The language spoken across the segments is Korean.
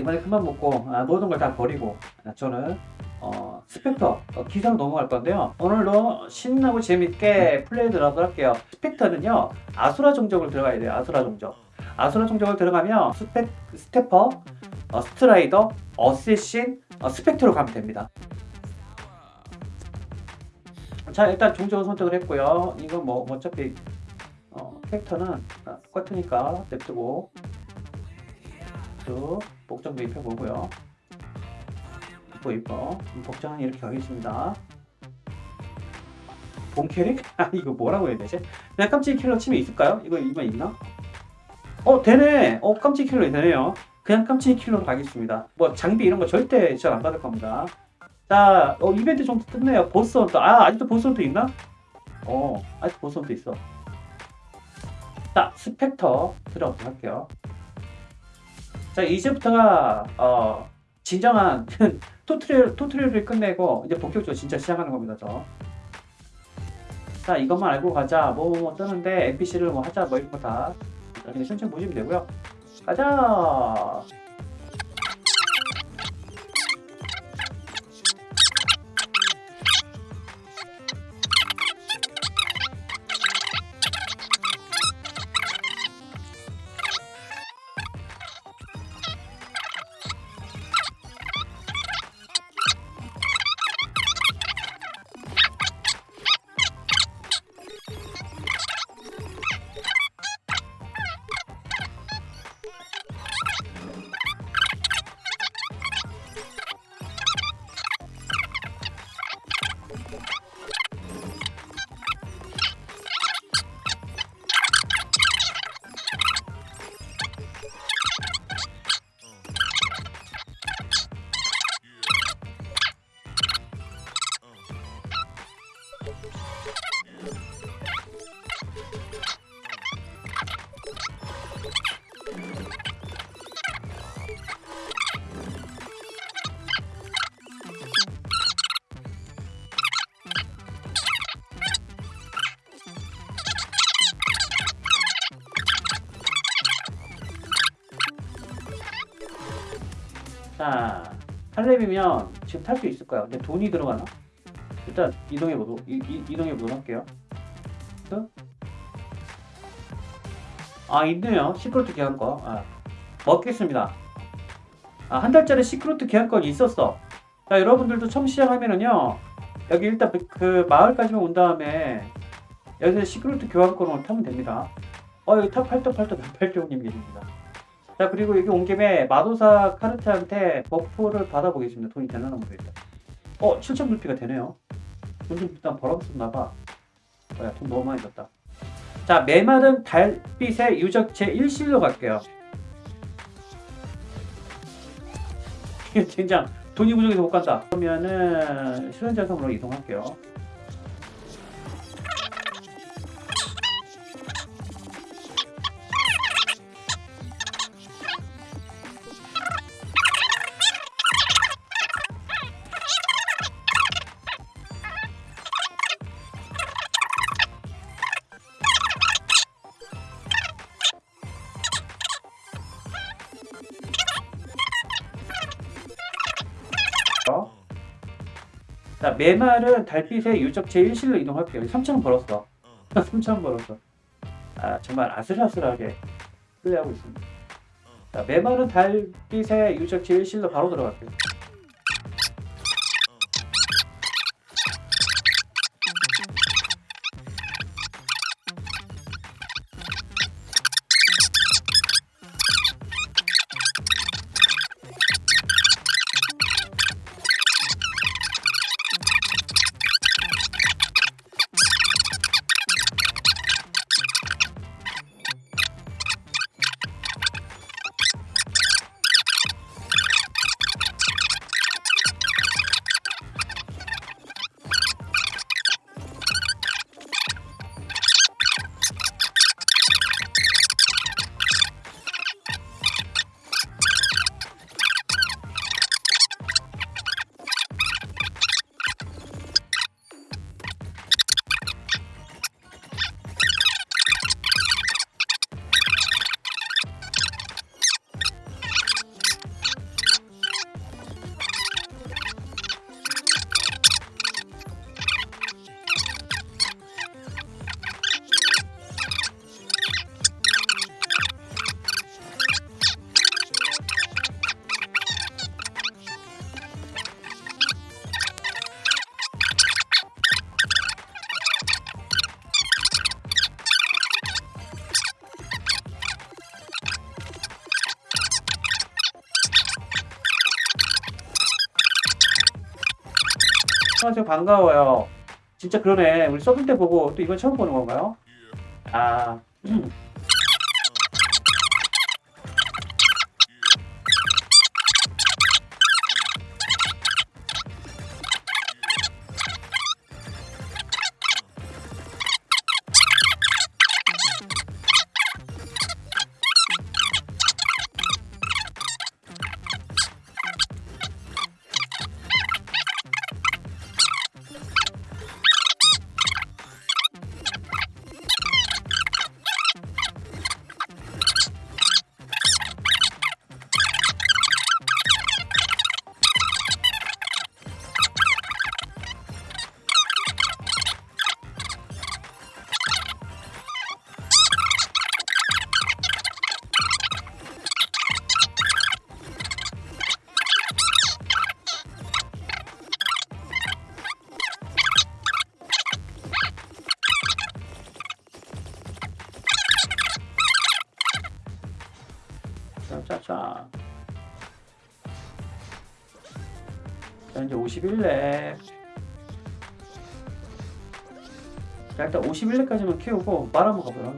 이번에 그만 먹고 아, 모든 걸 다 버리고 아, 저는 어, Specter 어, 기사로 넘어갈 건데요. 오늘도 신나고 재밌게 플레이 들어가도록 할게요. Specter는요 아수라 종족을 들어가야 돼요. 아수라 종족. 아수라 종족을 들어가면 Spec, Stepper, 어, Strider, Assassin, 어, Specter로 가면 됩니다. 자 일단 종족을 선택을 했고요. 이거 뭐 어차피 어, 캐릭터는 아, 똑같으니까 냅두고 쭉 복장도 입혀보고요. 이뻐 이뻐 복장은 이렇게 가겠습니다. 본 캐릭? 아 이거 뭐라고 해야 되지? 그냥 깜찍이 킬러 치면 있을까요? 이거 이거 있나? 어 되네. 어 깜찍이 킬러 되네요. 그냥 깜찍이 킬러로 가겠습니다. 뭐 장비 이런 거 절대 지원 안 받을 겁니다. 자, 어, 이벤트 좀 끝내요. Boss Hunter. 아, 아직도 Boss Hunter 있나? 어, 아직도 Boss Hunter 있어. 자, 스펙터 들어가도록 할게요. 자, 이제부터가, 어, 진정한 토트리얼, 토트리얼을 끝내고, 이제 본격적으로 진짜 시작하는 겁니다, 저. 자, 이것만 알고 가자. 뭐, 뭐, 뜨는데, NPC를 뭐 하자, 뭐, 이런 거 다. 그냥 천천히 보시면 되고요. 가자! 자, 8렙이면 지금 탈 수 있을 거야. 근데 돈이 들어가나? 일단 이동해 보도록 이동해 보도록 할게요. 어? 아 있네요. 시크로트 계약권. 아, 먹겠습니다. 아, 한 달짜리 시크로트 계약권이 있었어. 자, 여러분들도 처음 시작하면은요. 여기 일단 그, 그 마을까지만 온 다음에 여기서 시크로트 교환권을 타면 됩니다. 어, 여기 탑 팔딱팔딱 팔딱님 계십니다. 자 그리고 여기 온 김에 마도사 카르트한테 buff를 받아보겠습니다. 돈이 되나 모르겠다. 어 7천 불피가 되네요. 돈 좀 일단 벌었었나봐. 뭐야 돈 너무 많이 줬다. 자 메마른 달빛의 유적 제1실로 갈게요. 젠장 돈이 부족해서 못 간다. 그러면은 시련자 섬으로 이동할게요. 자, 메말은 달빛의 유적체 1실로 이동할게요. 3,000원 벌었어. 3,000원 벌었어. 아, 정말 아슬아슬하게 플레이하고 있습니다. 자, 메말은 달빛의 유적체 1실로 바로 들어갈게요. 안녕하세요 반가워요. 진짜 그러네. 우리 써볼 때 보고 또 이번 처음 보는 건가요? 아 51렙 자 일단 51렙까지만 키우고 말 한번 가보요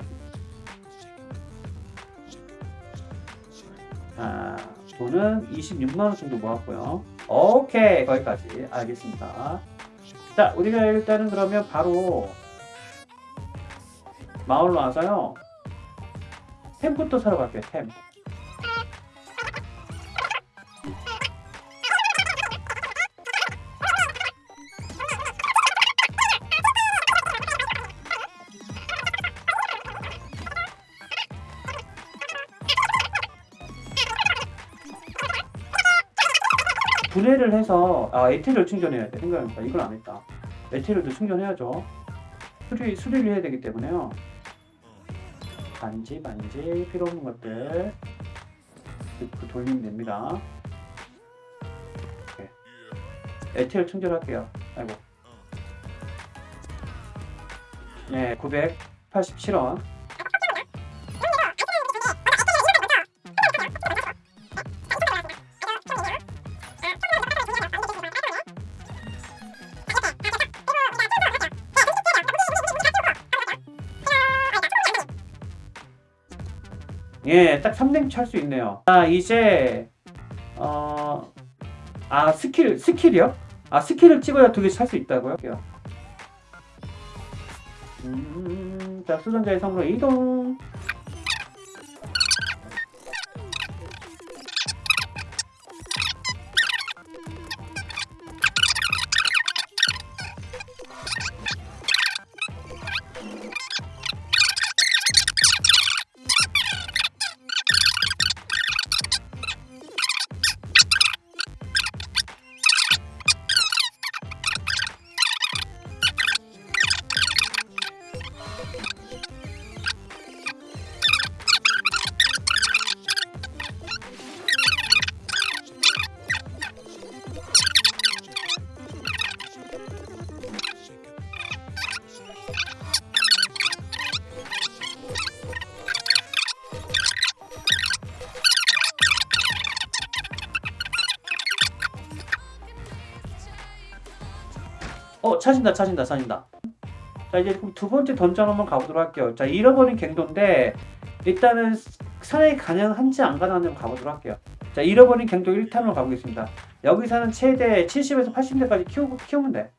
자 돈은 26만원 정도 모았고요. 오케이 거기까지. 알겠습니다. 자 우리가 일단은 그러면 바로 마을로 와서요. 템부터 사러 갈게요 템 해서 아 에테리얼 충전해야 돼. 생각해보니까 이걸 안 했다. 에테리얼도 충전해야죠. 수리, 수리를 해야 되기 때문에요. 반지 반지 필요 없는 것들. 그 돌리면 됩니다. 오케이. 에테리얼 충전할게요. 아이고. 네 987원 예, 딱 3랭 찰수 있네요. 아, 이제 어, 아 스킬 스킬이요? 아 스킬을 찍어야 두개찰수 있다고요? 음, 자 수전자의 성으로 이동. 어 찾은다 찾은다 찾은다. 자 이제 그럼 두 번째 던전 한번 가보도록 할게요. 자 잃어버린 갱도인데 일단은 사냥이 가능한지 안 가능한지 한번 가보도록 할게요. 자 잃어버린 갱도 1탄으로 가보겠습니다. 여기서는 최대 70에서 80대까지 키우고, 키우면 돼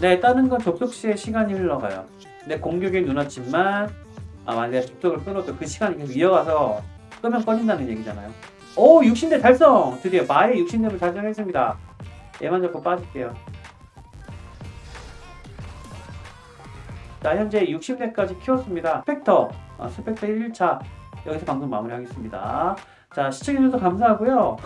자, 다른 건 접속 시에 시간이 흘러가요. 근데 공격이 눈앞지만 아, 만약에 접속을 끊어도 그 시간이 계속 이어가서 끄면 꺼진다는 얘기잖아요. 오, 60대 달성! 드디어 마의 60렙을 달성했습니다. 얘만 잡고 빠질게요. 자, 현재 60렙까지 키웠습니다. 스펙터, 아, 스펙터 1차 여기서 방송 마무리하겠습니다. 자, 시청해주셔서 감사하고요.